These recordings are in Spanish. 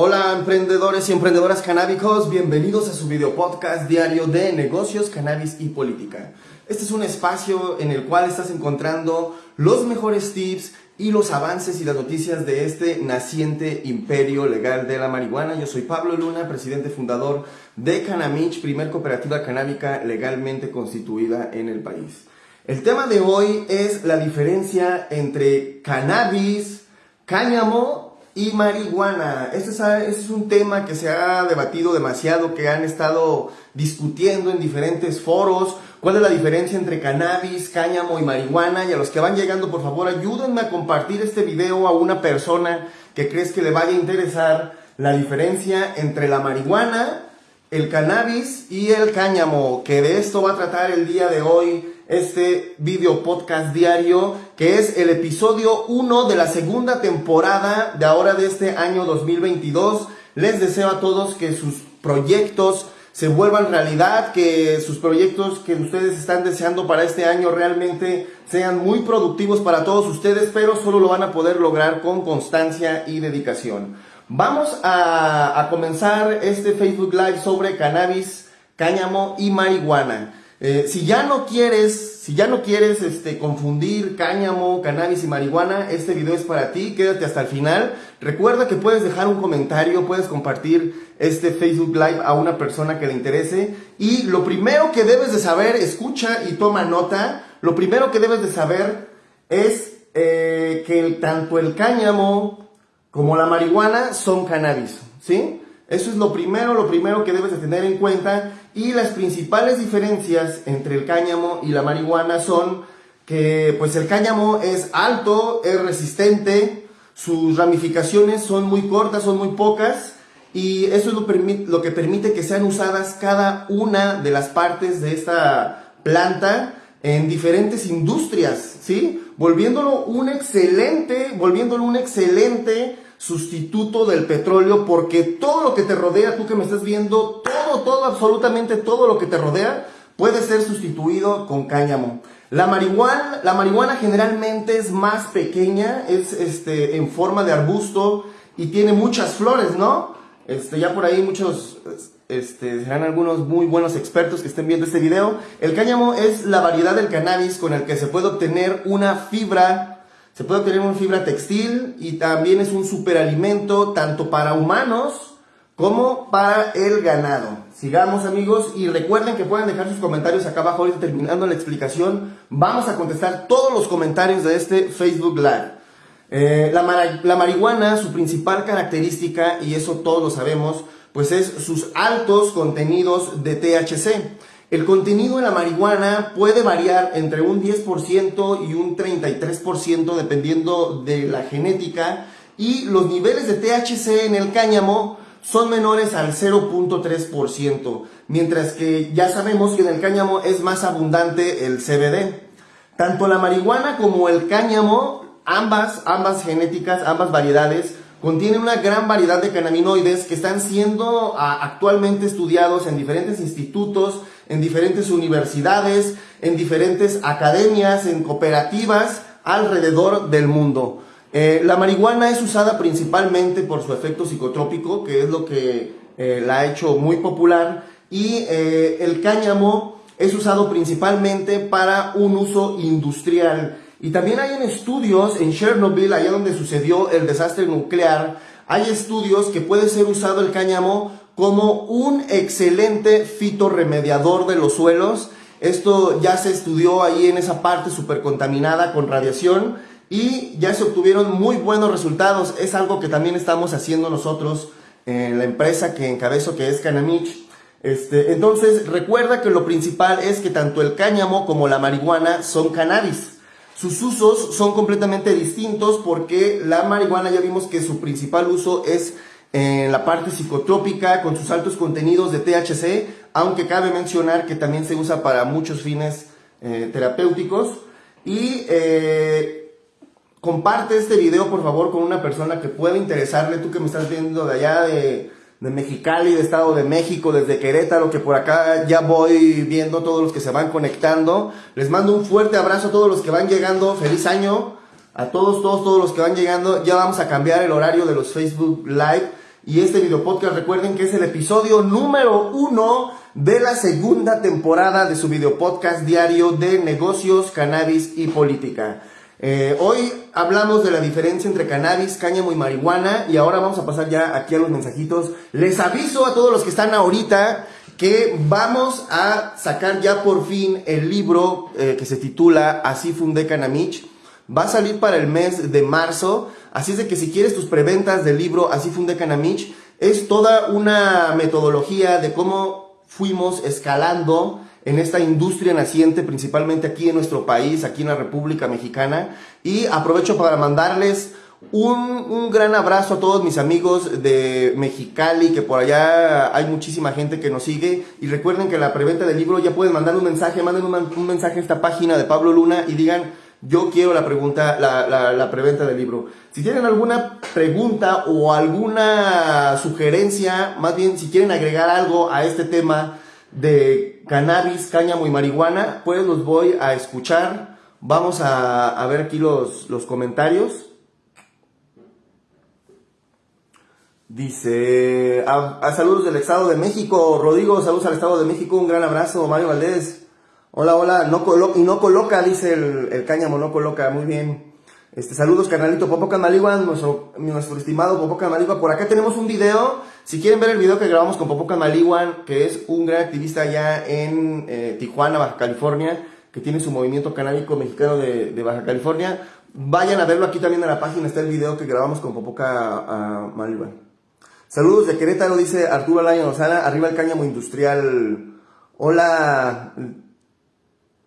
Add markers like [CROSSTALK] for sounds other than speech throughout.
Hola emprendedores y emprendedoras canábicos, bienvenidos a su video podcast diario de negocios, cannabis y política. Este es un espacio en el cual estás encontrando los mejores tips y los avances y las noticias de este naciente imperio legal de la marihuana. Yo soy Pablo Luna, presidente fundador de Canamich, primer cooperativa canábica legalmente constituida en el país. El tema de hoy es la diferencia entre cannabis, cáñamo y marihuana. Este es, este es, un tema que se ha debatido demasiado, que han estado discutiendo en diferentes foros. ¿Cuál es la diferencia entre cannabis, cáñamo y marihuana? Y a los que van llegando, por favor, ayúdenme a compartir este video a una persona que crees que le vaya a interesar la diferencia entre la marihuana, el cannabis y el cáñamo, que de esto va a tratar el día de hoy este video podcast diario, que es el episodio 1 de la segunda temporada de ahora de este año 2022. Les deseo a todos que sus proyectos se vuelvan realidad, que sus proyectos que ustedes están deseando para este año realmente sean muy productivos para todos ustedes, pero solo lo van a poder lograr con constancia y dedicación. Vamos a, comenzar este Facebook Live sobre cannabis, cáñamo y marihuana. Eh, si ya no quieres, si ya no quieres este, confundir cáñamo, cannabis y marihuana, este video es para ti, quédate hasta el final. Recuerda que puedes dejar un comentario, puedes compartir este Facebook Live a una persona que le interese. Y lo primero que debes de saber, escucha y toma nota, lo primero que debes de saber es eh, que tanto el cáñamo como la marihuana son cannabis, ¿sí? Eso es lo primero, lo primero que debes de tener en cuenta. Y las principales diferencias entre el cáñamo y la marihuana son que pues el cáñamo es alto, es resistente, sus ramificaciones son muy cortas, son muy pocas. Y eso es lo, lo que permite que sean usadas cada una de las partes de esta planta en diferentes industrias, ¿sí? Volviéndolo un excelente, volviéndolo un excelente sustituto del petróleo porque todo lo que te rodea, tú que me estás viendo, todo, todo, absolutamente todo lo que te rodea puede ser sustituido con cáñamo. La marihuana, la marihuana generalmente es más pequeña, es este, en forma de arbusto y tiene muchas flores, ¿no? Este, ya por ahí muchos, este, serán algunos muy buenos expertos que estén viendo este video. El cáñamo es la variedad del cannabis con el que se puede obtener una fibra se puede obtener una fibra textil y también es un superalimento tanto para humanos como para el ganado. Sigamos amigos y recuerden que pueden dejar sus comentarios acá abajo ahorita terminando la explicación. Vamos a contestar todos los comentarios de este Facebook Live. Eh, la, la marihuana, su principal característica, y eso todos lo sabemos, pues es sus altos contenidos de THC. El contenido de la marihuana puede variar entre un 10% y un 33% dependiendo de la genética y los niveles de THC en el cáñamo son menores al 0.3%, mientras que ya sabemos que en el cáñamo es más abundante el CBD. Tanto la marihuana como el cáñamo, ambas, ambas genéticas, ambas variedades, contienen una gran variedad de cannabinoides que están siendo ah, actualmente estudiados en diferentes institutos en diferentes universidades, en diferentes academias, en cooperativas alrededor del mundo. Eh, la marihuana es usada principalmente por su efecto psicotrópico, que es lo que eh, la ha hecho muy popular, y eh, el cáñamo es usado principalmente para un uso industrial. Y también hay en estudios en Chernobyl, allá donde sucedió el desastre nuclear, hay estudios que puede ser usado el cáñamo como un excelente fitorremediador de los suelos. Esto ya se estudió ahí en esa parte super contaminada con radiación y ya se obtuvieron muy buenos resultados. Es algo que también estamos haciendo nosotros en la empresa que encabezo que es Canamich. Este, entonces recuerda que lo principal es que tanto el cáñamo como la marihuana son cannabis. Sus usos son completamente distintos porque la marihuana ya vimos que su principal uso es en la parte psicotrópica con sus altos contenidos de THC, aunque cabe mencionar que también se usa para muchos fines eh, terapéuticos. Y eh, comparte este video por favor con una persona que pueda interesarle, tú que me estás viendo de allá de, de Mexicali, de Estado de México, desde Querétaro, que por acá ya voy viendo todos los que se van conectando. Les mando un fuerte abrazo a todos los que van llegando, feliz año. A todos, todos, todos los que van llegando, ya vamos a cambiar el horario de los Facebook Live Y este video podcast recuerden que es el episodio número uno de la segunda temporada de su video podcast diario de negocios, cannabis y política. Eh, hoy hablamos de la diferencia entre cannabis, cáñamo y marihuana y ahora vamos a pasar ya aquí a los mensajitos. Les aviso a todos los que están ahorita que vamos a sacar ya por fin el libro eh, que se titula Así fundé Canamich. Va a salir para el mes de marzo, así es de que si quieres tus preventas del libro Así fundé Canamich, es toda una metodología de cómo fuimos escalando en esta industria naciente, principalmente aquí en nuestro país, aquí en la República Mexicana. Y aprovecho para mandarles un, gran abrazo a todos mis amigos de Mexicali, que por allá hay muchísima gente que nos sigue. Y recuerden que la preventa del libro ya pueden mandar un mensaje, manden un, mensaje a esta página de Pablo Luna y digan, yo quiero la pregunta, la, la preventa del libro. Si tienen alguna pregunta o alguna sugerencia, más bien si quieren agregar algo a este tema de cannabis, cáñamo y marihuana, pues los voy a escuchar. Vamos a, a ver aquí los, los comentarios. Dice, a, saludos del Estado de México, Rodrigo, saludos al Estado de México, un gran abrazo, Mario Valdés. Hola, hola, no y no coloca, dice el, cáñamo, no coloca, muy bien. Este, saludos, carnalito Popo Canmaligua, nuestro, nuestro estimado Popo Canmaligua. Por acá tenemos un video, si quieren ver el video que grabamos con Popo Canmaligua, que es un gran activista allá en eh, Tijuana, Baja California, que tiene su movimiento canábico mexicano de, Baja California. Vayan a verlo, aquí también en la página está el video que grabamos con Popoca uh, Saludos de Querétaro, dice Arturo Alaya Lozana, arriba el cáñamo industrial. Hola.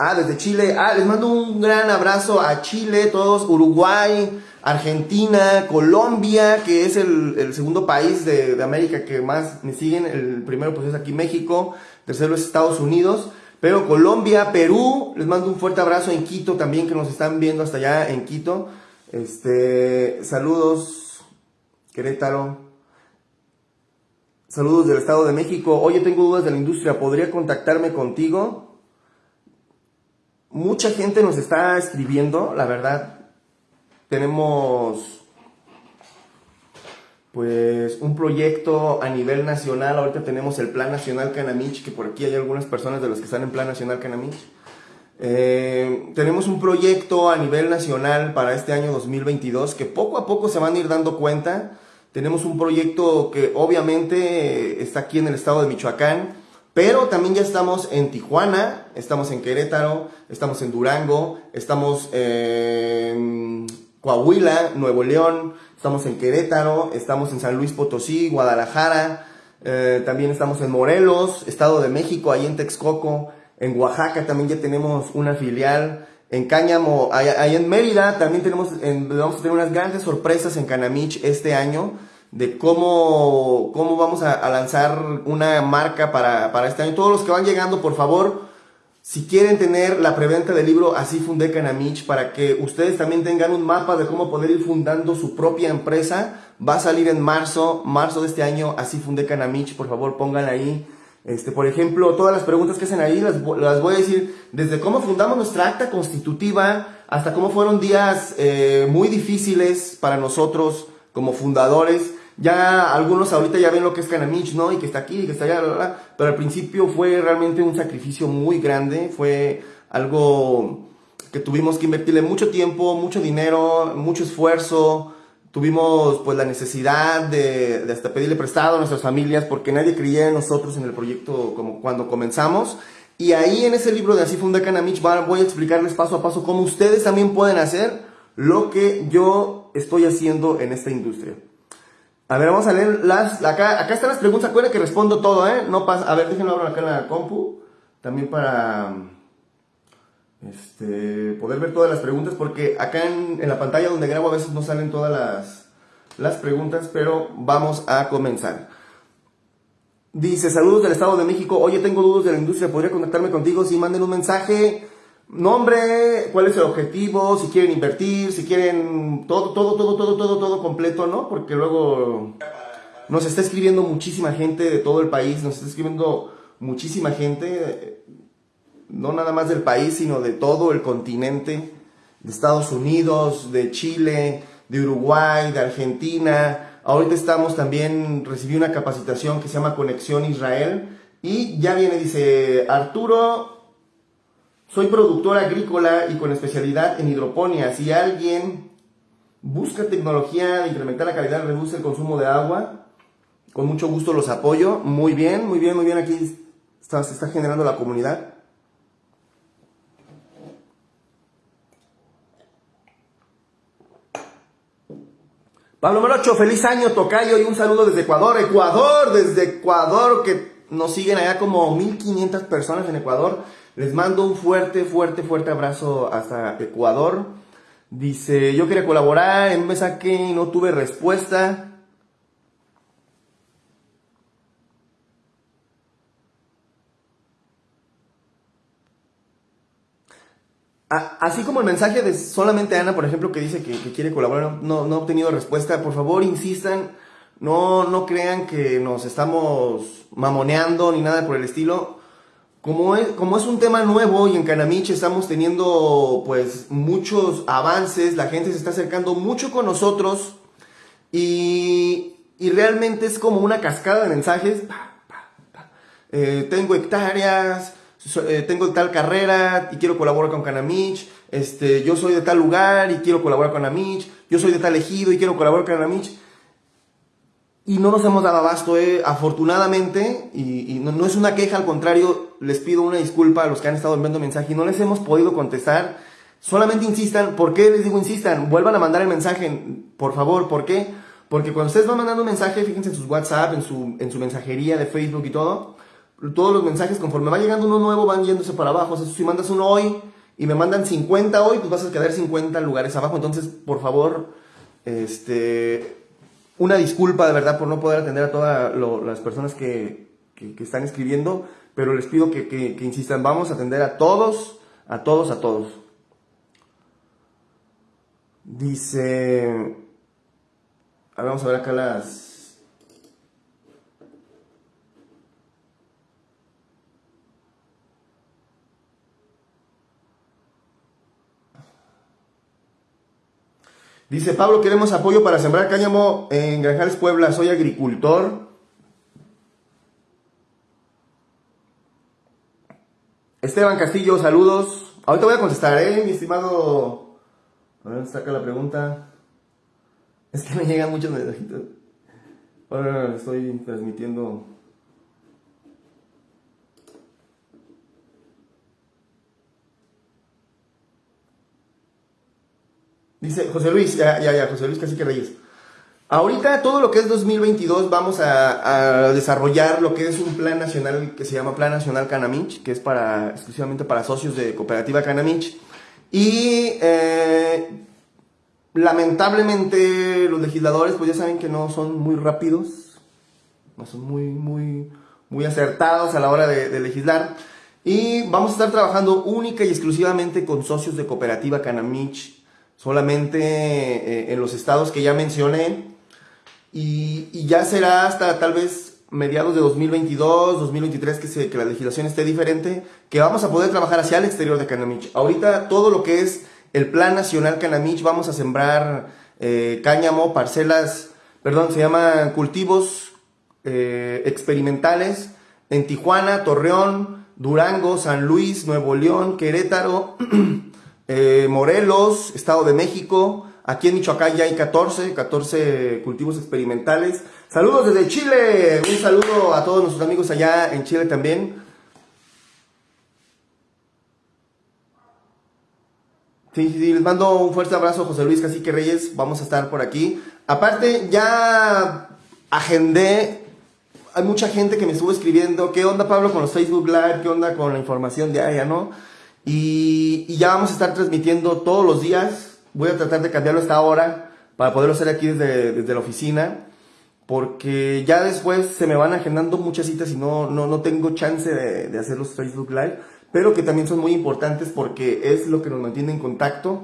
Ah, desde Chile. Ah, les mando un gran abrazo a Chile, todos, Uruguay, Argentina, Colombia, que es el, segundo país de, América que más me siguen. El primero pues es aquí México, tercero es Estados Unidos. Pero Colombia, Perú, les mando un fuerte abrazo en Quito también, que nos están viendo hasta allá en Quito. Este, saludos, Querétaro. Saludos del Estado de México. Oye, tengo dudas de la industria. ¿Podría contactarme contigo? Mucha gente nos está escribiendo, la verdad. Tenemos pues un proyecto a nivel nacional. Ahorita tenemos el Plan Nacional Canamich, que por aquí hay algunas personas de los que están en Plan Nacional Canamich. Eh, tenemos un proyecto a nivel nacional para este año 2022 que poco a poco se van a ir dando cuenta tenemos un proyecto que obviamente está aquí en el estado de Michoacán, pero también ya estamos en Tijuana, estamos en Querétaro, estamos en Durango, estamos en Coahuila, Nuevo León, estamos en Querétaro, estamos en San Luis Potosí, Guadalajara, eh, también estamos en Morelos, Estado de México, ahí en Texcoco, en Oaxaca también ya tenemos una filial, en Cáñamo, ahí en Mérida también tenemos, vamos a tener unas grandes sorpresas en Canamich este año de cómo, cómo vamos a, lanzar una marca para, para, este año. Todos los que van llegando, por favor, si quieren tener la preventa del libro Así fundé Canamich, para que ustedes también tengan un mapa de cómo poder ir fundando su propia empresa, va a salir en marzo, marzo de este año, Así fundé Canamich, por favor pongan ahí este, por ejemplo, todas las preguntas que hacen ahí las, las, voy a decir desde cómo fundamos nuestra acta constitutiva hasta cómo fueron días eh, muy difíciles para nosotros como fundadores. Ya algunos ahorita ya ven lo que es Canamich, ¿no? Y que está aquí, que está allá, pero al principio fue realmente un sacrificio muy grande, fue algo que tuvimos que invertirle mucho tiempo, mucho dinero, mucho esfuerzo, tuvimos pues la necesidad de, hasta pedirle prestado a nuestras familias porque nadie creía en nosotros en el proyecto como cuando comenzamos. Y ahí en ese libro de Así Funda Canamich voy a explicarles paso a paso cómo ustedes también pueden hacer lo que yo estoy haciendo en esta industria. A ver, vamos a leer las... Acá, acá están las preguntas, acuérdense que respondo todo, ¿eh? No pasa... A ver, déjenme abrir acá en la compu. También para este, poder ver todas las preguntas, porque acá en, la pantalla donde grabo a veces no salen todas las, las preguntas, pero vamos a comenzar. Dice, saludos del Estado de México, oye, tengo dudas de la industria, ¿podría contactarme contigo? Si manden un mensaje, nombre, cuál es el objetivo, si quieren invertir, si quieren todo, todo, todo, todo, todo, todo completo, ¿no? Porque luego nos está escribiendo muchísima gente de todo el país, nos está escribiendo muchísima gente no nada más del país, sino de todo el continente, de Estados Unidos, de Chile, de Uruguay, de Argentina, Ahorita estamos también, recibí una capacitación que se llama Conexión Israel. Y ya viene, dice Arturo, soy productor agrícola y con especialidad en hidroponía. Si alguien busca tecnología de incrementar la calidad, reduce el consumo de agua, con mucho gusto los apoyo. Muy bien, muy bien, muy bien. Aquí se está generando la comunidad. Pablo Morocho, feliz año, Tocayo, y un saludo desde Ecuador. Ecuador, desde Ecuador, que nos siguen allá como 1500 personas en Ecuador. Les mando un fuerte, fuerte, fuerte abrazo hasta Ecuador. Dice, yo quería colaborar, en me saqué y no tuve respuesta. Así como el mensaje de solamente Ana, por ejemplo, que dice que, quiere colaborar, no, no, ha obtenido respuesta, por favor insistan, no, no crean que nos estamos mamoneando ni nada por el estilo. Como es, como es un tema nuevo y en Canamich estamos teniendo pues muchos avances, la gente se está acercando mucho con nosotros y, y realmente es como una cascada de mensajes. Eh, tengo hectáreas, eh, tengo tal carrera y quiero colaborar con Canamich, este, yo soy de tal lugar y quiero colaborar con Canamich, yo soy de tal ejido y quiero colaborar con Canamich. Y no nos hemos dado abasto, eh, afortunadamente, y, no, es una queja, al contrario, les pido una disculpa a los que han estado enviando mensaje y no les hemos podido contestar. Solamente insistan, ¿por qué les digo insistan? Vuelvan a mandar el mensaje, por favor, ¿por qué? Porque cuando ustedes van mandando un mensaje, fíjense en sus WhatsApp, en su, en su mensajería de Facebook y todo, todos los mensajes, conforme va llegando uno nuevo, van yéndose para abajo. Si mandas uno hoy y me mandan 50 hoy, pues vas a quedar 50 lugares abajo. Entonces, por favor, este, una disculpa de verdad por no poder atender a todas las personas que, están escribiendo, pero les pido que, que insistan. Vamos a atender a todos, a todos, a todos. Dice, a ver, vamos a ver acá las Dice Pablo, queremos apoyo para sembrar cáñamo en Granjales Puebla, soy agricultor. Esteban Castillo, saludos. Ahorita voy a contestar, ¿eh? Mi estimado... A ver, saca la pregunta. Es que me llegan muchos mensajitos. Ahora estoy transmitiendo... Dice José Luis, ya, ya, ya, José Luis que Reyes. Ahorita todo lo que es 2022 vamos a, desarrollar lo que es un plan nacional que se llama Plan Nacional Canamich, que es para exclusivamente para socios de Cooperativa Canamich. Y eh, lamentablemente los legisladores pues ya saben que no son muy rápidos, no son muy, muy, muy acertados a la hora de, de legislar. Y vamos a estar trabajando única y exclusivamente con socios de Cooperativa Canamich solamente eh, en los estados que ya mencioné. Y, ya será hasta tal vez mediados de 2022, 2023 que, se, que la legislación esté diferente, que vamos a poder trabajar hacia el exterior de Canamich. Ahorita todo lo que es el Plan Nacional Canamich, vamos a sembrar eh, cáñamo, parcelas, perdón, se llaman cultivos eh, experimentales en Tijuana, Torreón, Durango, San Luis, Nuevo León, Querétaro. [CLEARS THROAT] Eh, Morelos, Estado de México, aquí en Michoacán ya hay 14, 14 cultivos experimentales. Saludos desde Chile, un saludo a todos nuestros amigos allá en Chile también. Sí, les mando un fuerte abrazo, José Luis Cacique Reyes, vamos a estar por aquí. Aparte, ya agendé, hay mucha gente que me estuvo escribiendo, ¿qué onda Pablo con los Facebook Live? ¿Qué onda con la información diaria, no? Y, ya vamos a estar transmitiendo todos los días. Voy a tratar de cambiarlo esta hora para poderlo hacer aquí desde, desde la oficina. Porque ya después se me van agendando muchas citas y no, no, no tengo chance de, hacer los Facebook Live. Pero que también son muy importantes porque es lo que nos mantiene en contacto.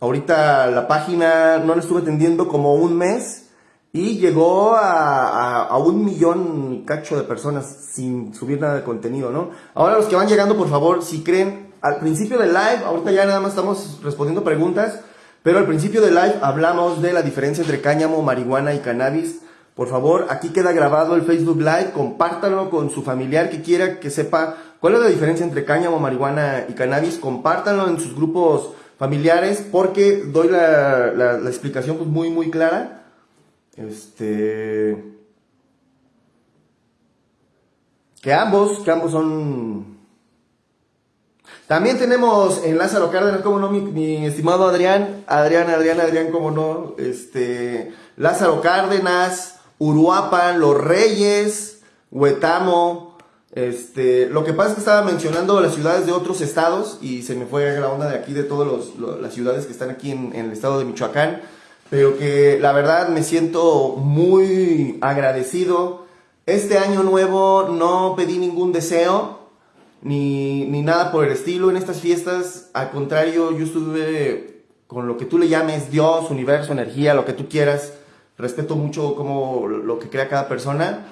Ahorita la página no la estuve atendiendo como un mes y llegó a, a, un millón cacho de personas sin subir nada de contenido, ¿no? Ahora los que van llegando, por favor, si creen al principio del live, ahorita ya nada más estamos respondiendo preguntas, Pero al principio del live hablamos de la diferencia entre cáñamo, marihuana y cannabis. Por favor, aquí queda grabado el Facebook Live, compártanlo con su familiar que quiera que sepa cuál es la diferencia entre cáñamo, marihuana y cannabis. Compártanlo en sus grupos familiares porque doy la explicación pues, muy muy clara. Este que ambos, que ambos son... También tenemos en Lázaro Cárdenas, como no, mi, estimado Adrián, Adrián, Adrián, Adrián, como no, este, Lázaro Cárdenas, Uruapan, Los Reyes, Huetamo, este, lo que pasa es que estaba mencionando las ciudades de otros estados y se me fue la onda de aquí de todas las ciudades que están aquí en, en el estado de Michoacán, pero que la verdad me siento muy agradecido. Este año nuevo no pedí ningún deseo, ni, nada por el estilo en estas fiestas. Al contrario, yo estuve con lo que tú le llames Dios, universo, energía, lo que tú quieras. Respeto mucho como lo que crea cada persona.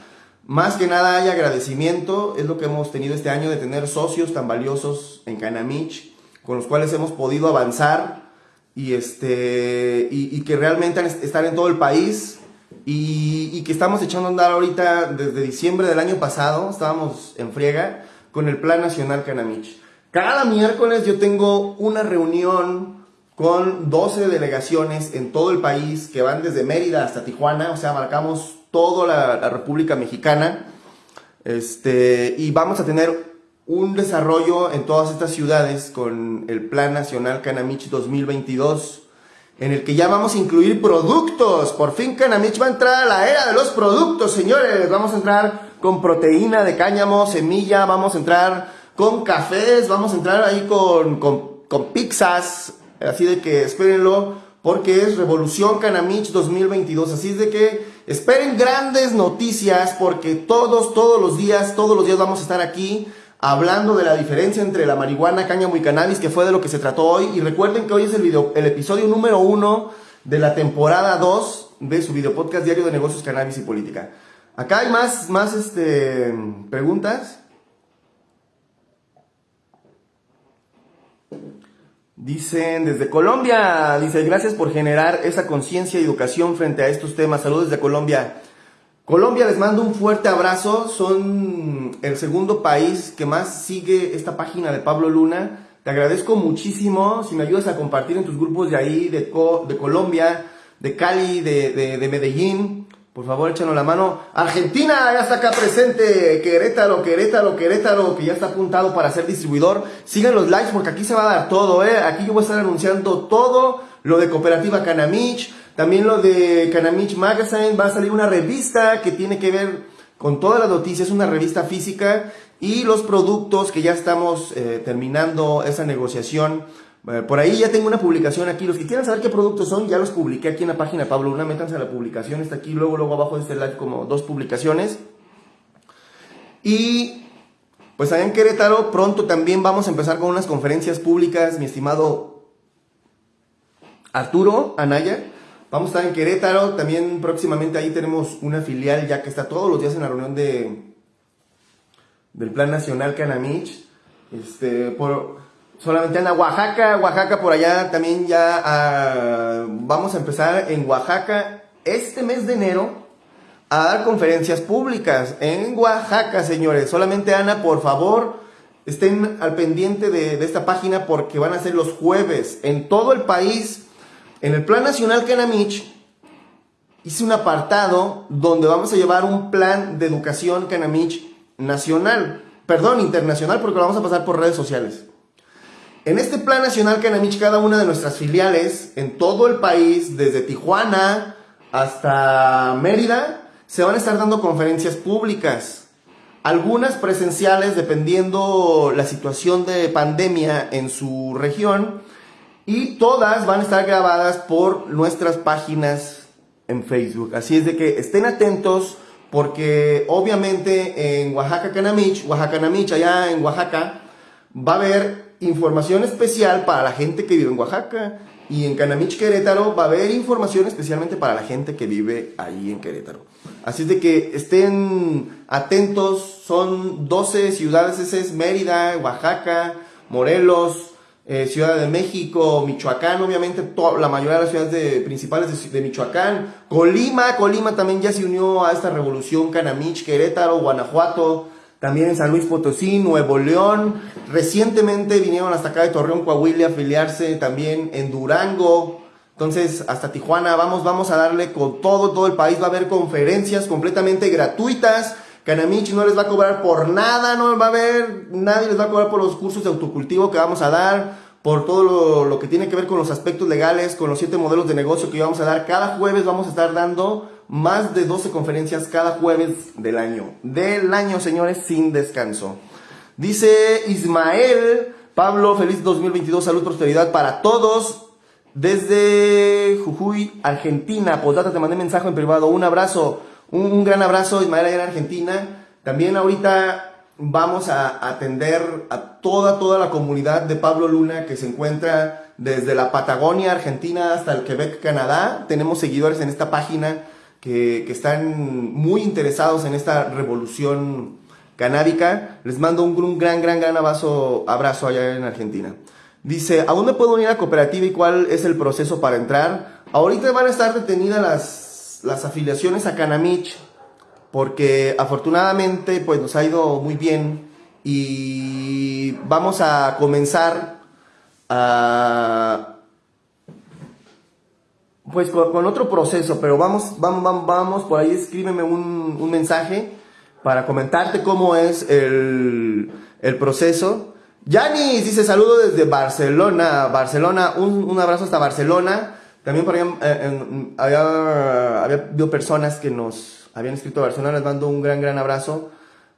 Más que nada hay agradecimiento, es lo que hemos tenido este año de tener socios tan valiosos en Canamich, con los cuales hemos podido avanzar y, este, y, y que realmente están en todo el país y, que estamos echando a andar ahorita desde diciembre del año pasado, estábamos en friega con el Plan Nacional Canamich. Cada miércoles yo tengo una reunión con 12 delegaciones en todo el país que van desde Mérida hasta Tijuana, o sea, marcamos toda la, República Mexicana. Este, y vamos a tener un desarrollo en todas estas ciudades con el Plan Nacional Canamich 2022 en el que ya vamos a incluir productos. Por fin Canamich va a entrar a la era de los productos, señores. Vamos a entrar con proteína de cáñamo, semilla, vamos a entrar con cafés, vamos a entrar ahí con, con, pizzas. Así de que espérenlo, porque es Revolución Canamich 2022. Así de que esperen grandes noticias, porque todos, todos los días, todos los días vamos a estar aquí hablando de la diferencia entre la marihuana, cáñamo y cannabis, que fue de lo que se trató hoy. Y recuerden que hoy es el, video, el episodio número uno de la temporada 2 de su video podcast diario de negocios, cannabis y política. Acá hay más, más este, preguntas. Dicen desde Colombia, dice, gracias por generar esa conciencia y educación frente a estos temas. Saludos desde Colombia. Colombia, les mando un fuerte abrazo. Son el segundo país que más sigue esta página de Pablo Luna. Te agradezco muchísimo si me ayudas a compartir en tus grupos de ahí, de, de Colombia, de Cali, de, de, Medellín. Por favor, échanos la mano. Argentina ya está acá presente. Querétaro, Querétaro, Querétaro, que ya está apuntado para ser distribuidor. Sigan los likes porque aquí se va a dar todo, ¿eh? Aquí yo voy a estar anunciando todo lo de Cooperativa Canamich también lo de Canamich Magazine, va a salir una revista que tiene que ver con todas las noticias, una revista física y los productos que ya estamos eh, terminando esa negociación. Eh, por ahí ya tengo una publicación aquí. Los que quieran saber qué productos son, ya los publiqué aquí en la página de Pablo Luna. Métanse a la publicación, está aquí, luego, luego abajo de este live como dos publicaciones. Y pues allá en Querétaro pronto también vamos a empezar con unas conferencias públicas, mi estimado Arturo Anaya. Vamos a estar en Querétaro, también próximamente ahí tenemos una filial ya que está todos los días en la reunión de del Plan Nacional Canamich. Este, por, solamente en Oaxaca, Oaxaca por allá también ya ah, vamos a empezar en Oaxaca este mes de enero a dar conferencias públicas en Oaxaca, señores. Solamente Ana, por favor, estén al pendiente de, de esta página porque van a ser los jueves en todo el país en el Plan Nacional Canamich hice un apartado donde vamos a llevar un plan de educación Canamich nacional, perdón, internacional, porque lo vamos a pasar por redes sociales. En este Plan Nacional Canamich, cada una de nuestras filiales en todo el país, desde Tijuana hasta Mérida, se van a estar dando conferencias públicas. Algunas presenciales dependiendo la situación de pandemia en su región y todas van a estar grabadas por nuestras páginas en Facebook. Así es de que estén atentos porque obviamente en Oaxaca Canamich, Oaxaca Canamich, allá en Oaxaca, va a haber información especial para la gente que vive en Oaxaca. Y en Canamich Querétaro va a haber información especialmente para la gente que vive ahí en Querétaro. Así es de que estén atentos. Son 12 ciudades, ese es Mérida, Oaxaca, Morelos, eh, Ciudad de México, Michoacán, obviamente la mayoría de las ciudades principales de, Michoacán, Colima, Colima también ya se unió a esta revolución, Canamich, Querétaro, Guanajuato, también en San Luis Potosí, Nuevo León, recientemente vinieron hasta acá de Torreón, Coahuila a afiliarse, también en Durango, entonces hasta Tijuana, vamos, vamos a darle con todo, todo el país, va a haber conferencias completamente gratuitas, Canamich no les va a cobrar por nada, no va a haber, nadie les va a cobrar por los cursos de autocultivo que vamos a dar, por todo lo, que tiene que ver con los aspectos legales, con los siete modelos de negocio que vamos a dar. Cada jueves vamos a estar dando más de 12 conferencias cada jueves del año. Del año, señores, sin descanso. Dice Ismael, Pablo, feliz 2022, salud, prosperidad para todos. Desde Jujuy, Argentina. Posdata, te mandé mensaje en privado. Un abrazo. Un, gran abrazo, Ismael, allá en Argentina. También ahorita vamos a atender a toda, toda la comunidad de Pablo Luna que se encuentra desde la Patagonia, Argentina, hasta el Quebec, Canadá. Tenemos seguidores en esta página que, están muy interesados en esta revolución canábica. Les mando un, gran, gran, gran abrazo, abrazo allá en Argentina. Dice, ¿a dónde puedo unir a cooperativa y cuál es el proceso para entrar? Ahorita van a estar detenidas las las afiliaciones a Canamich, porque afortunadamente pues nos ha ido muy bien y vamos a comenzar a pues con, otro proceso, pero vamos, vamos, vamos, por ahí escríbeme un, un mensaje para comentarte cómo es el, el proceso. Yanis dice saludo desde Barcelona, Barcelona, un, un abrazo hasta Barcelona. También por ahí eh, había, había personas que nos habían escrito a Barcelona, les mando un gran, gran abrazo.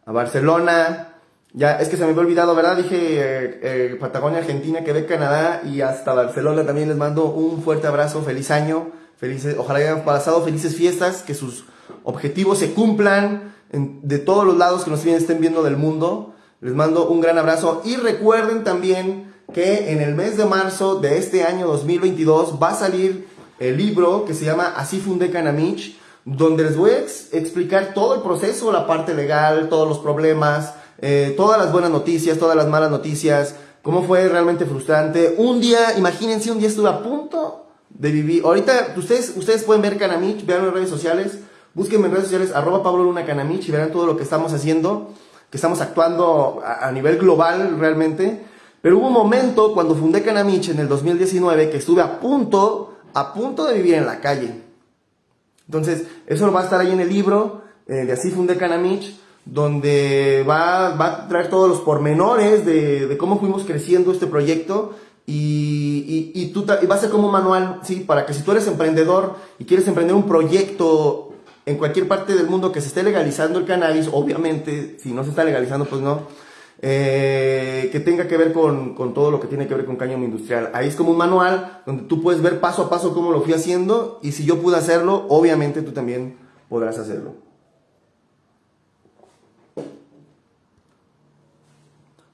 A Barcelona, ya es que se me había olvidado, ¿verdad? Dije eh, eh, Patagonia, Argentina, Quebec, Canadá y hasta Barcelona también les mando un fuerte abrazo, feliz año, felices, ojalá hayan pasado felices fiestas, que sus objetivos se cumplan de todos los lados que nos estén viendo del mundo. Les mando un gran abrazo y recuerden también que en el mes de marzo de este año 2022 va a salir el libro que se llama Así fundé Canamich, donde les voy a explicar todo el proceso, la parte legal, todos los problemas, eh, todas las buenas noticias, todas las malas noticias, cómo fue realmente frustrante. Un día, imagínense, un día estuve a punto de vivir. Ahorita ustedes, ustedes pueden ver Canamich, vean en redes sociales, búsquenme en redes sociales, arroba Pablo Luna Canamich y verán todo lo que estamos haciendo, que estamos actuando a nivel global realmente. Pero hubo un momento cuando fundé Canamich en el 2019 que estuve a punto, a punto de vivir en la calle. Entonces, eso va a estar ahí en el libro eh, de Así fundé Canamich, donde va, va, a traer todos los pormenores de, de cómo fuimos creciendo este proyecto y, y, y, va a ser como un manual, ¿sí? Para que si tú eres emprendedor y quieres emprender un proyecto en cualquier parte del mundo que se esté legalizando el cannabis, obviamente, si no se está legalizando, pues no eh, que tenga que ver con, con, todo lo que tiene que ver con cáñamo industrial. Ahí es como un manual donde tú puedes ver paso a paso cómo lo fui haciendo y si yo pude hacerlo, obviamente tú también podrás hacerlo.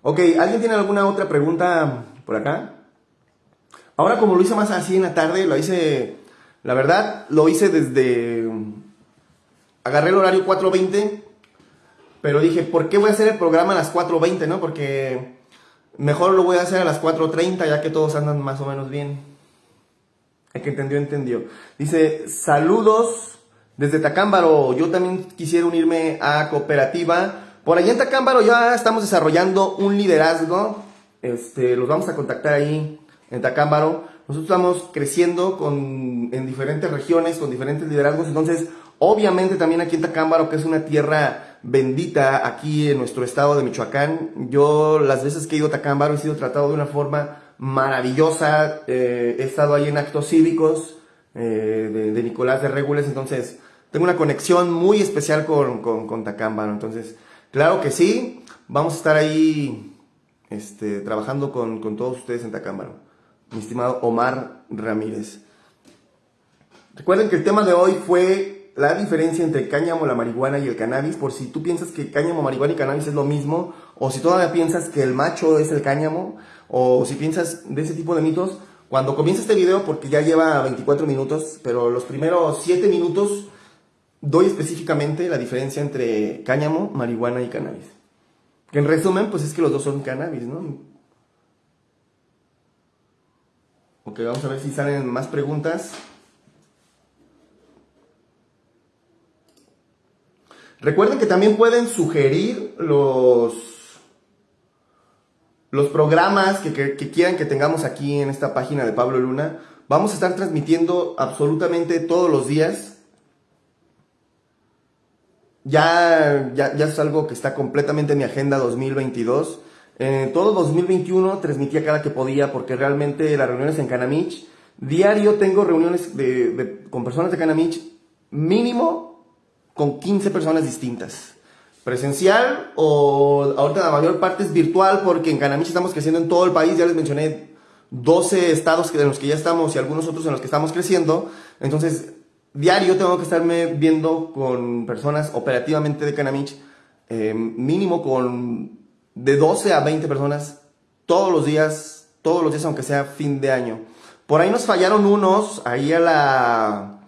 Ok, ¿alguien tiene alguna otra pregunta por acá? Ahora como lo hice más así en la tarde, lo hice, la verdad, lo hice desde, agarré el horario 4.20 pero dije, ¿por qué voy a hacer el programa a las 4.20, no? Porque mejor lo voy a hacer a las 4.30 ya que todos andan más o menos bien. El que entendió, entendió. Dice, saludos desde Tacámbaro. Yo también quisiera unirme a cooperativa. Por allá en Tacámbaro ya estamos desarrollando un liderazgo. Este, los vamos a contactar ahí en Tacámbaro. Nosotros estamos creciendo con, en diferentes regiones, con diferentes liderazgos. Entonces, obviamente también aquí en Tacámbaro, que es una tierra bendita aquí en nuestro estado de Michoacán. Yo las veces que he ido a Tacámbaro he sido tratado de una forma maravillosa. Eh, he estado ahí en actos cívicos eh, de, Nicolás de Regules, entonces tengo una conexión muy especial con, con, Tacámbaro. Entonces, claro que sí, vamos a estar ahí este, trabajando con, con todos ustedes en Tacámbaro. Mi estimado Omar Ramírez. Recuerden que el tema de hoy fue la diferencia entre cáñamo, la marihuana y el cannabis, por si tú piensas que cáñamo, marihuana y cannabis es lo mismo, o si todavía piensas que el macho es el cáñamo, o si piensas de ese tipo de mitos, cuando comienza este video, porque ya lleva 24 minutos, pero los primeros 7 minutos doy específicamente la diferencia entre cáñamo, marihuana y cannabis. Que en resumen, pues es que los dos son cannabis, ¿no? Ok, vamos a ver si salen más preguntas. Recuerden que también pueden sugerir los, los programas que, que, quieran que tengamos aquí en esta página de Pablo Luna. Vamos a estar transmitiendo absolutamente todos los días. Ya, ya, ya es algo que está completamente en mi agenda 2022. En todo 2021 transmitía cada que podía porque realmente las reuniones en Canamich, diario tengo reuniones con personas de Canamich mínimo con 15 personas distintas. Presencial o ahorita la mayor parte es virtual porque en Canamich estamos creciendo en todo el país, ya les mencioné 12 estados en los que ya estamos y algunos otros en los que estamos creciendo. Entonces, diario tengo que estarme viendo con personas operativamente de Canamich, eh, mínimo con de 12 a 20 personas todos los días, todos los días aunque sea fin de año. Por ahí nos fallaron unos, ahí a la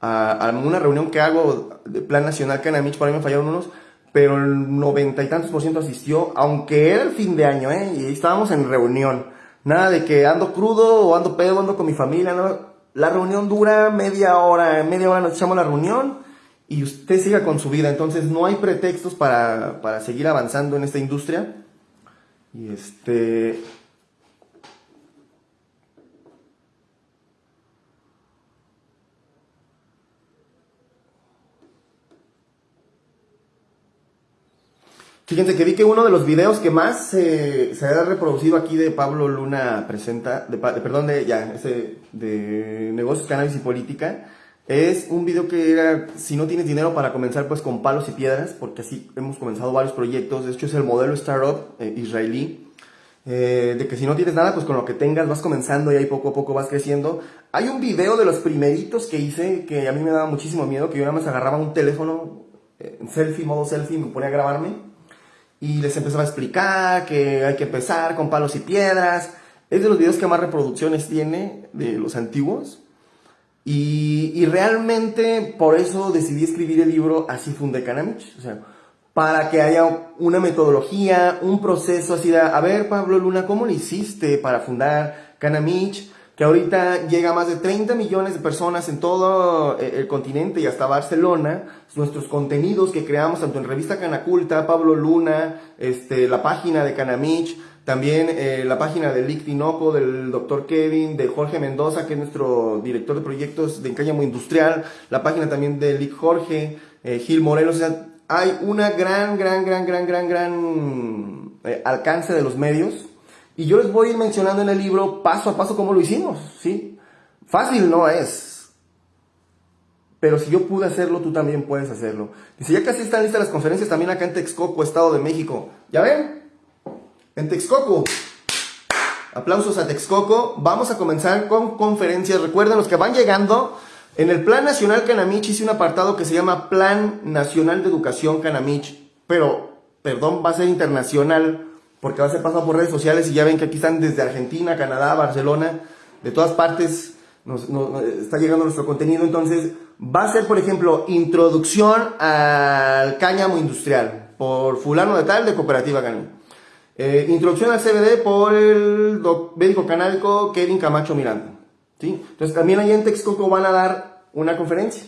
a, una reunión que hago de Plan Nacional Canamich, por ahí me fallaron unos, pero el noventa y tantos por ciento asistió, aunque era el fin de año, ¿eh? Y estábamos en reunión. Nada de que ando crudo o ando pedo, ando con mi familia, ¿no? La reunión dura media hora, media hora nos echamos la reunión y usted siga con su vida. Entonces no hay pretextos para, para seguir avanzando en esta industria. Y este, Fíjense que vi que uno de los videos que más se ha reproducido aquí de Pablo Luna presenta, de, perdón, de ya, ese de negocios, cannabis y política, es un video que era, si no tienes dinero para comenzar, pues con palos y piedras, porque así hemos comenzado varios proyectos. De hecho, es el modelo startup eh, israelí, eh, de que si no tienes nada, pues con lo que tengas vas comenzando y ahí poco a poco vas creciendo. Hay un video de los primeritos que hice que a mí me daba muchísimo miedo, que yo nada más agarraba un teléfono, eh, selfie, modo selfie, me ponía a grabarme y les empezaba a explicar que hay que empezar con palos y piedras. Es de los videos que más reproducciones tiene de los antiguos. Y, y realmente por eso decidí escribir el libro Así fundé Canamich. O sea, para que haya una metodología, un proceso así de, a ver Pablo Luna, ¿cómo lo hiciste para fundar Canamich? Que ahorita llega a más de 30 millones de personas en todo eh, el continente y hasta Barcelona. Nuestros contenidos que creamos tanto en Revista Canaculta, Pablo Luna, este, la página de Canamich, también eh, la página del Lick Tinoco, del doctor Kevin, de Jorge Mendoza, que es nuestro director de proyectos de Encáñamo Industrial, la página también de Lick Jorge, eh, Gil Morelos, o sea, hay una gran, gran, gran, gran, gran, gran alcance de los medios y yo les voy a ir mencionando en el libro paso a paso cómo lo hicimos, ¿sí? Fácil no es. Pero si yo pude hacerlo, tú también puedes hacerlo. Dice, ya casi están listas las conferencias también acá en Texcoco, Estado de México. ¿Ya ven? En Texcoco. Aplausos a Texcoco. Vamos a comenzar con conferencias. Recuerden, los que van llegando, en el Plan Nacional Canamich hice un apartado que se llama Plan Nacional de Educación Canamich. Pero, perdón, va a ser internacional porque va a ser pasado por redes sociales y ya ven que aquí están desde Argentina, Canadá, Barcelona, de todas partes nos, está llegando nuestro contenido. Entonces, va a ser, por ejemplo, introducción al cáñamo industrial por fulano de tal de Cooperativa Cáñamo. Eh, introducción al CBD por el médico canábico Kevin Camacho Miranda. ¿sí? Entonces, también ahí en Texcoco van a dar una conferencia.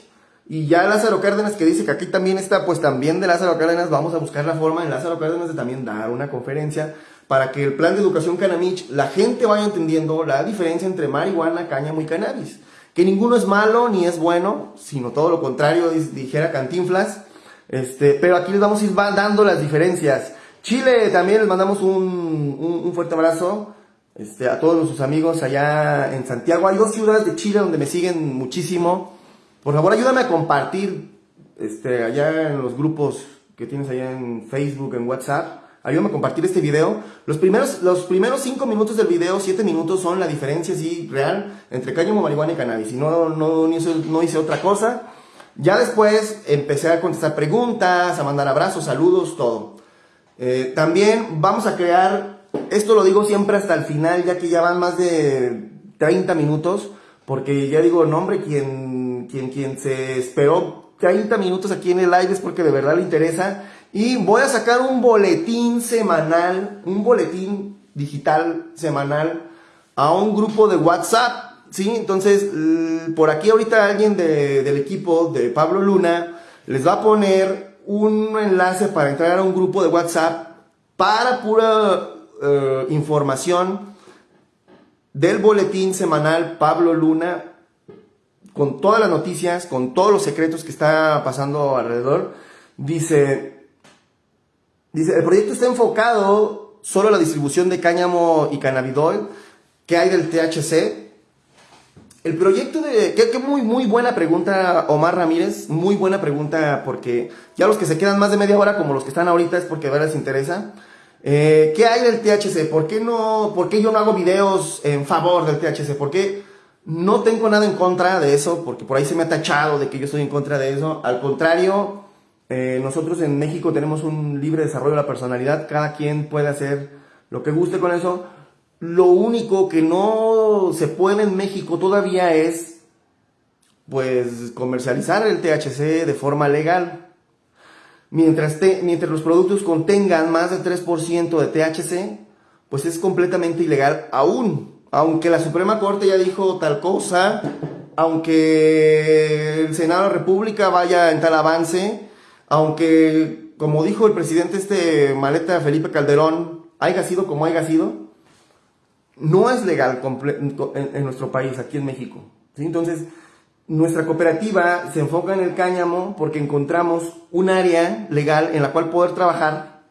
Y ya Lázaro Cárdenas que dice que aquí también está, pues también de Lázaro Cárdenas vamos a buscar la forma en Lázaro Cárdenas de también dar una conferencia para que el plan de educación Canamich, la gente vaya entendiendo la diferencia entre marihuana, cáñamo y cannabis. Que ninguno es malo ni es bueno, sino todo lo contrario, dijera Cantinflas. Este, pero aquí les vamos a ir dando las diferencias. Chile también les mandamos un, un, fuerte abrazo este, a todos nuestros amigos allá en Santiago. Hay dos ciudades de Chile donde me siguen muchísimo. Por favor, ayúdame a compartir este, allá en los grupos que tienes allá en Facebook, en WhatsApp. Ayúdame a compartir este video. Los primeros, los primeros cinco minutos del video, siete minutos, son la diferencia así real entre cáñamo, marihuana y cannabis. Y no, no, no, hice, no hice otra cosa. Ya después empecé a contestar preguntas, a mandar abrazos, saludos, todo. Eh, también vamos a crear, esto lo digo siempre hasta el final, ya que ya van más de 30 minutos, porque ya digo, nombre, quien quien, quien se esperó 30 minutos aquí en el live es porque de verdad le interesa. Y voy a sacar un boletín semanal, un boletín digital semanal a un grupo de WhatsApp, ¿sí? Entonces, por aquí ahorita alguien del equipo de Pablo Luna les va a poner un enlace para entrar a un grupo de WhatsApp para pura eh, información del boletín semanal Pablo Luna con todas las noticias, con todos los secretos que está pasando alrededor. Dice, dice, el proyecto está enfocado solo a la distribución de cáñamo y cannabidol ¿Qué hay del THC? El proyecto de... Qué, muy, muy buena pregunta, Omar Ramírez. Muy buena pregunta porque ya los que se quedan más de media hora como los que están ahorita es porque a les interesa. Eh, ¿Qué hay del THC? ¿Por qué, no, ¿Por qué yo no hago videos en favor del THC? ¿Por qué no tengo nada en contra de eso? Porque por ahí se me ha tachado de que yo estoy en contra de eso. Al contrario, eh, nosotros en México tenemos un libre desarrollo de la personalidad. Cada quien puede hacer lo que guste con eso. Lo único que no se puede en México todavía es, pues, comercializar el THC de forma legal. Mientras, mientras los productos contengan más de 3% de THC, pues es completamente ilegal aún. Aunque la Suprema Corte ya dijo tal cosa, aunque el Senado de la República vaya en tal avance, aunque, como dijo el presidente este maleta Felipe Calderón, haya sido como haya sido, no es legal en, nuestro país, aquí en México. Entonces, nuestra cooperativa se enfoca en el cáñamo porque encontramos un área legal en la cual poder trabajar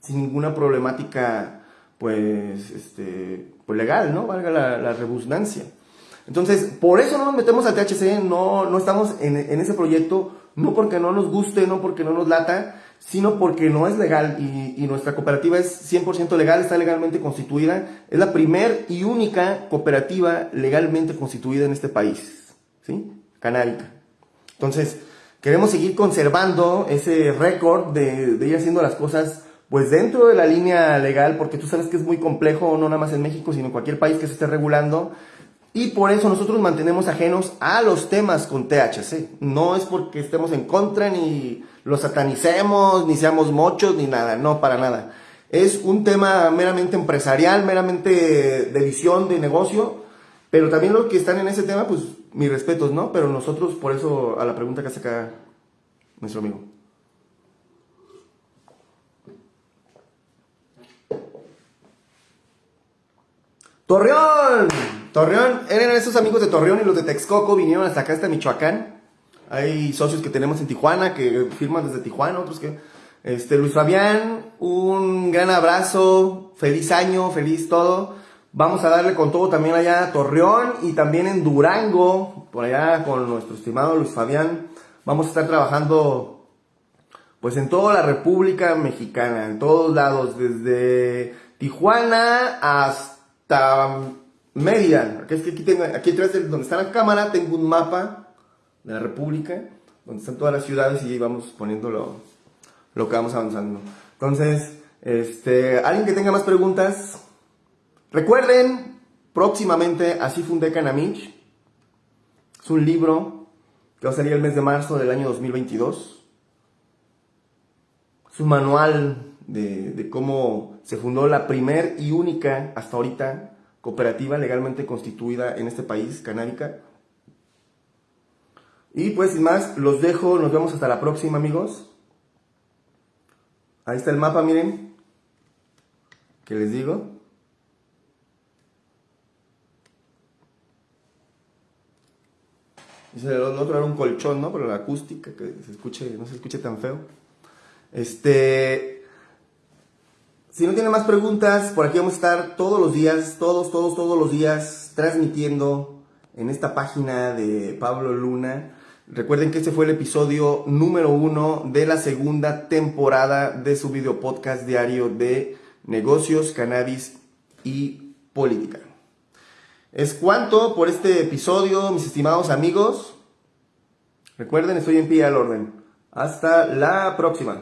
sin ninguna problemática, pues, este, pues legal, ¿no? Valga la, la. Entonces, por eso no nos metemos al THC, no, no estamos en, en ese proyecto, no porque no nos guste, no porque no nos lata, sino porque no es legal y, nuestra cooperativa es 100% legal, está legalmente constituida. Es la primer y única cooperativa legalmente constituida en este país, ¿sí? Entonces, queremos seguir conservando ese récord de, de ir haciendo las cosas pues dentro de la línea legal, porque tú sabes que es muy complejo, no nada más en México, sino en cualquier país que se esté regulando. Y por eso nosotros mantenemos ajenos a los temas con THC. No es porque estemos en contra, ni los satanicemos, ni seamos mochos, ni nada. No, para nada. Es un tema meramente empresarial, meramente de visión, de negocio. Pero también los que están en ese tema, pues mis respetos, ¿no? Pero nosotros, por eso, a la pregunta que hace acá nuestro amigo. ¡Torreón! Torreón, eran esos amigos de Torreón y los de Texcoco vinieron hasta acá, hasta Michoacán. Hay socios que tenemos en Tijuana que firman desde Tijuana, otros que... Este, Luis Fabián, un gran abrazo, feliz año, feliz todo. Vamos a darle con todo también allá a Torreón y también en Durango, por allá con nuestro estimado Luis Fabián. Vamos a estar trabajando pues en toda la República Mexicana, en todos lados, desde Tijuana hasta Mérida, aquí, aquí, tengo, aquí atrás de donde está la cámara tengo un mapa de la República, donde están todas las ciudades y vamos poniendo lo, lo que vamos avanzando. Entonces, este, alguien que tenga más preguntas, recuerden, próximamente Así fundé Canamich, es un libro que va a salir el mes de marzo del año 2022. Es un manual de, cómo se fundó la primer y única, hasta ahorita, cooperativa legalmente constituida en este país, canábica. Y pues sin más, los dejo, nos vemos hasta la próxima amigos. Ahí está el mapa, miren. ¿Qué les digo? El otro era un colchón, ¿no? Pero la acústica, que se escuche, no se escuche tan feo. Este, si no tienen más preguntas, por aquí vamos a estar todos los días, todos, todos, todos los días, transmitiendo en esta página de Pablo Luna. Recuerden que este fue el episodio número uno de la segunda temporada de su video podcast diario de negocios, cannabis y política. Es cuanto por este episodio, mis estimados amigos. Recuerden, estoy en pie al orden. Hasta la próxima.